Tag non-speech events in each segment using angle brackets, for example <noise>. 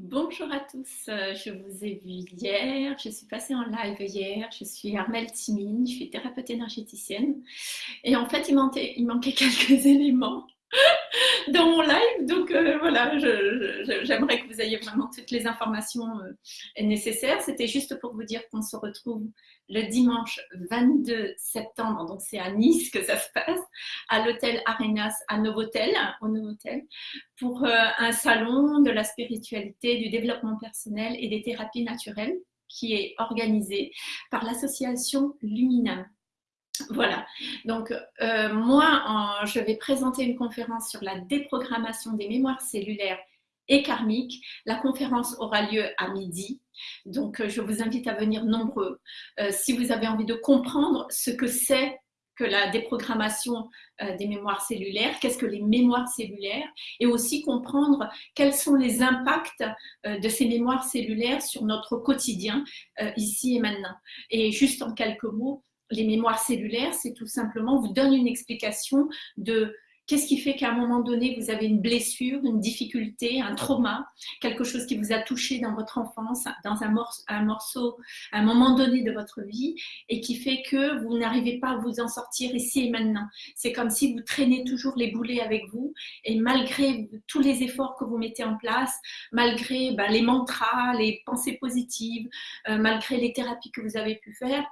Bonjour à tous, euh, je vous ai vu hier, je suis passée en live hier, je suis Armelle Timine, je suis thérapeute énergéticienne. Et en fait il manquait, il manquait <laughs> quelques éléments <laughs> dans mon live. Donc euh, voilà, j'aimerais que vous ayez vraiment toutes les informations euh, nécessaires. C'était juste pour vous dire qu'on se retrouve le dimanche 22 septembre, donc c'est à Nice que ça se passe, à l'hôtel Arenas à Novotel, au Novotel, pour euh, un salon de la spiritualité, du développement personnel et des thérapies naturelles qui est organisé par l'association Luminam. Voilà, donc euh, moi, je vais présenter une conférence sur la déprogrammation des mémoires cellulaires et karmiques. La conférence aura lieu à midi, donc euh, je vous invite à venir nombreux. Euh, si vous avez envie de comprendre ce que c'est que la déprogrammation des mémoires cellulaires, qu'est-ce que les mémoires cellulaires, et aussi comprendre quels sont les impacts de ces mémoires cellulaires sur notre quotidien, ici et maintenant. Et juste en quelques mots, les mémoires cellulaires, c'est tout simplement, vous donne une explication de qu'est-ce qui fait qu'à un moment donné, vous avez une blessure, une difficulté, un trauma, quelque chose qui vous a touché dans votre enfance, dans un morceau, un moment donné de votre vie, et qui fait que vous n'arrivez pas à vous en sortir ici et maintenant. C'est comme si vous traînez toujours les boulets avec vous, et malgré tous les efforts que vous mettez en place, malgré ben, les mantras, les pensées positives, euh, malgré les thérapies que vous avez pu faire,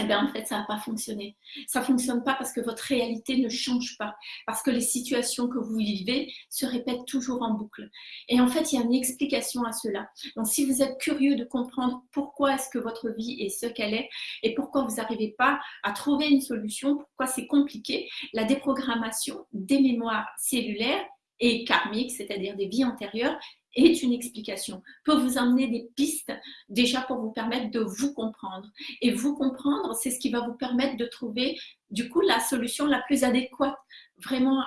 eh bien, en fait, ça n'a pas fonctionné. Ça ne fonctionne pas parce que votre réalité ne change pas, parce que les situations que vous vivez se répètent toujours en boucle. Et en fait, il y a une explication à cela. Donc, si vous êtes curieux de comprendre pourquoi est-ce que votre vie est ce qu'elle est et pourquoi vous n'arrivez pas à trouver une solution, pourquoi c'est compliqué, la déprogrammation des mémoires cellulaires et karmiques, c'est-à-dire des vies antérieures, est une explication, peut vous emmener des pistes déjà pour vous permettre de vous comprendre. Et vous comprendre, c'est ce qui va vous permettre de trouver du coup la solution la plus adéquate vraiment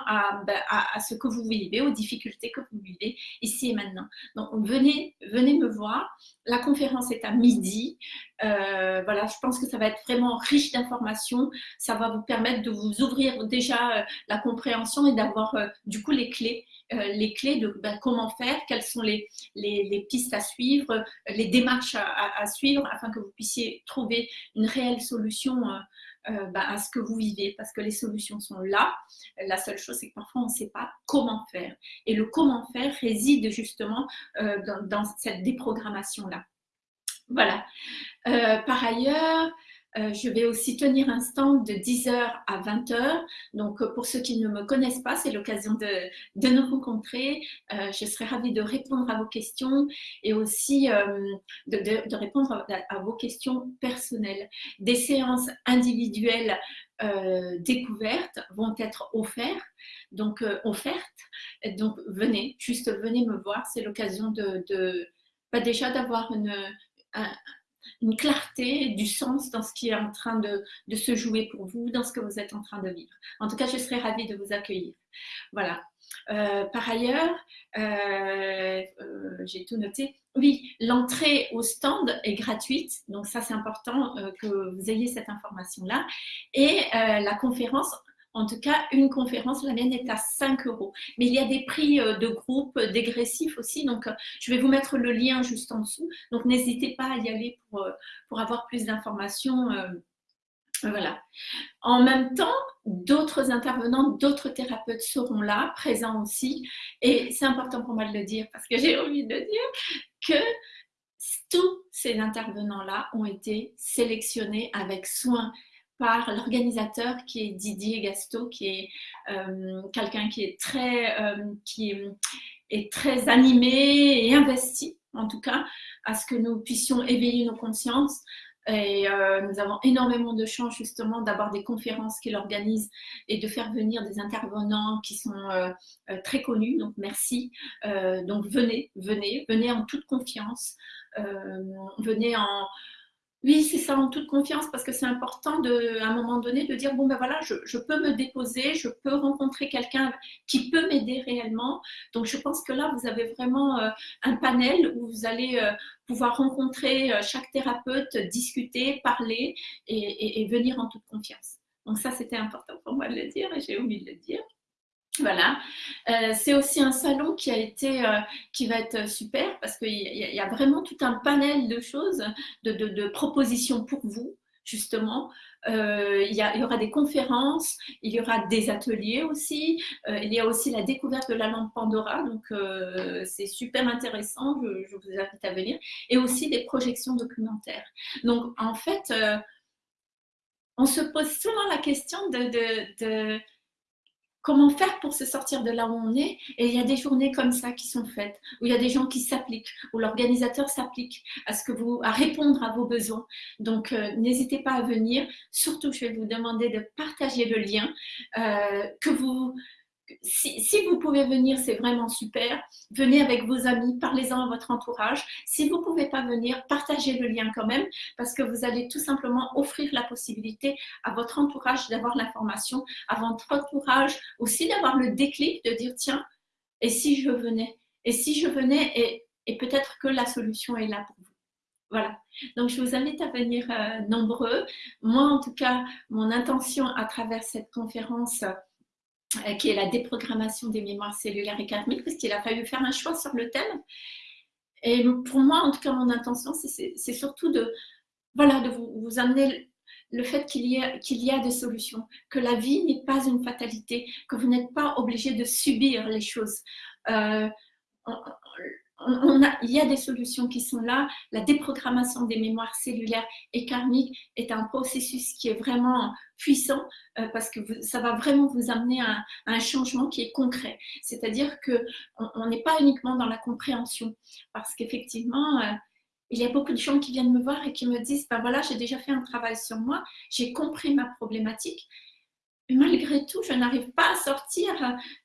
ben, à, à, ce que vous vivez, aux difficultés que vous vivez ici et maintenant. Donc venez, venez me voir. La conférence est à midi. Euh, voilà, je pense que ça va être vraiment riche d'informations. Ça va vous permettre de vous ouvrir déjà euh, la compréhension et d'avoir euh, du coup les clés les clés de ben, comment faire, quelles sont les, les, pistes à suivre, les démarches à, suivre afin que vous puissiez trouver une réelle solution euh, euh, ben, à ce que vous vivez parce que les solutions sont là. La seule chose, c'est que parfois on ne sait pas comment faire. Et le comment faire réside justement dans, cette déprogrammation-là. Voilà. par ailleurs, euh, je vais aussi tenir un stand de 10h à 20h. Donc, euh, pour ceux qui ne me connaissent pas, c'est l'occasion de, de, nous rencontrer. Euh, je serai ravie de répondre à vos questions et aussi de, de, répondre à, vos questions personnelles. Des séances individuelles découvertes vont être offertes. Donc, offertes. Donc, venez, juste venez me voir. C'est l'occasion de, de bah, déjà d'avoir une, une clarté, du sens dans ce qui est en train de, se jouer pour vous, dans ce que vous êtes en train de vivre. En tout cas, je serai ravie de vous accueillir. Voilà. Euh, par ailleurs, euh, euh, j'ai tout noté. Oui, l'entrée au stand est gratuite, donc ça c'est important que vous ayez cette information-là. Et la conférence en tout cas, une conférence, la mienne est à 5 euros. Mais il y a des prix euh, de groupe dégressifs aussi. Donc, euh, je vais vous mettre le lien juste en dessous. Donc, n'hésitez pas à y aller pour, euh, pour avoir plus d'informations. Voilà. En même temps, d'autres intervenants, d'autres thérapeutes seront là, présents aussi. Et c'est important pour moi de le dire parce que j'ai envie de dire que tous ces intervenants-là ont été sélectionnés avec soin par l'organisateur qui est Didier Gasto, qui est euh, quelqu'un qui est très, euh, qui est, très animé et investi, en tout cas, à ce que nous puissions éveiller nos consciences. Et euh, nous avons énormément de chance justement d'avoir des conférences qu'il organise et de faire venir des intervenants qui sont très connus. Donc merci. donc venez, venez, venez en toute confiance. venez en, oui, c'est ça, en toute confiance, parce que c'est important de, à un moment donné de dire, bon ben voilà, je, peux me déposer, je peux rencontrer quelqu'un qui peut m'aider réellement. Donc je pense que là, vous avez vraiment euh, un panel où vous allez euh, pouvoir rencontrer euh, chaque thérapeute, discuter, parler et, et venir en toute confiance. Donc ça, c'était important pour moi de le dire et j'ai oublié de le dire. Voilà, euh, c'est aussi un salon qui a été, euh, qui va être super parce qu'il y, a vraiment tout un panel de choses, de, propositions pour vous, justement. Euh, il, y aura des conférences, il y aura des ateliers aussi, il y a aussi la découverte de la lampe Pandora, donc c'est super intéressant, je, vous invite à venir, et aussi des projections documentaires. Donc en fait, on se pose souvent la question de comment faire pour se sortir de là où on est. Et il y a des journées comme ça qui sont faites, où il y a des gens qui s'appliquent, où l'organisateur s'applique à ce que vous, à répondre à vos besoins. Donc, euh, n'hésitez pas à venir. Surtout, je vais vous demander de partager le lien, euh, que vous si, vous pouvez venir, c'est vraiment super. Venez avec vos amis, parlez-en à votre entourage. Si vous ne pouvez pas venir, partagez le lien quand même parce que vous allez tout simplement offrir la possibilité à votre entourage d'avoir l'information, à votre entourage aussi d'avoir le déclic de dire tiens, et si je venais? Et si je venais et, peut-être que la solution est là pour vous. Voilà. Donc, je vous invite à venir euh, nombreux. Moi, en tout cas, mon intention à travers cette conférence, qui est la déprogrammation des mémoires cellulaires et karmiques, parce qu'il a fallu faire un choix sur le thème. Et pour moi, en tout cas, mon intention, c'est surtout de, voilà, de vous, amener le fait qu'il y, a, qu'il y a des solutions, que la vie n'est pas une fatalité, que vous n'êtes pas obligé de subir les choses. Euh, il y a des solutions qui sont là. La déprogrammation des mémoires cellulaires et karmiques est un processus qui est vraiment puissant euh, parce que ça va vraiment vous amener à, un changement qui est concret. C'est-à-dire qu'on n'est pas uniquement dans la compréhension parce qu'effectivement, euh, il y a beaucoup de gens qui viennent me voir et qui me disent, ben voilà, j'ai déjà fait un travail sur moi, j'ai compris ma problématique, malgré tout, je n'arrive pas à sortir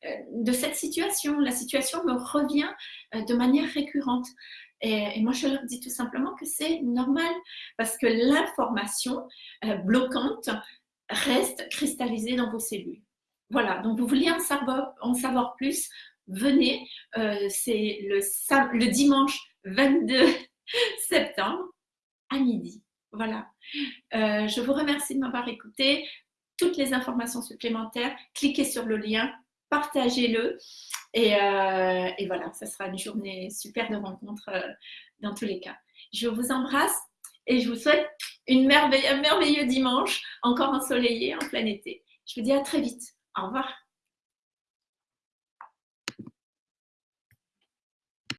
euh, de cette situation. La situation me revient euh, de manière récurrente. Et, moi, je leur dis tout simplement que c'est normal parce que l'information euh, bloquante reste cristallisée dans vos cellules. Voilà, donc vous voulez en savoir, plus, venez. c'est le, le dimanche 22 <laughs> septembre à midi. Voilà. je vous remercie de m'avoir écouté toutes les informations supplémentaires, cliquez sur le lien, partagez-le. Et, euh, voilà, ça sera une journée super de rencontre euh, dans tous les cas. Je vous embrasse et je vous souhaite une un merveilleux dimanche, encore ensoleillé en plein été. Je vous dis à très vite. Au revoir.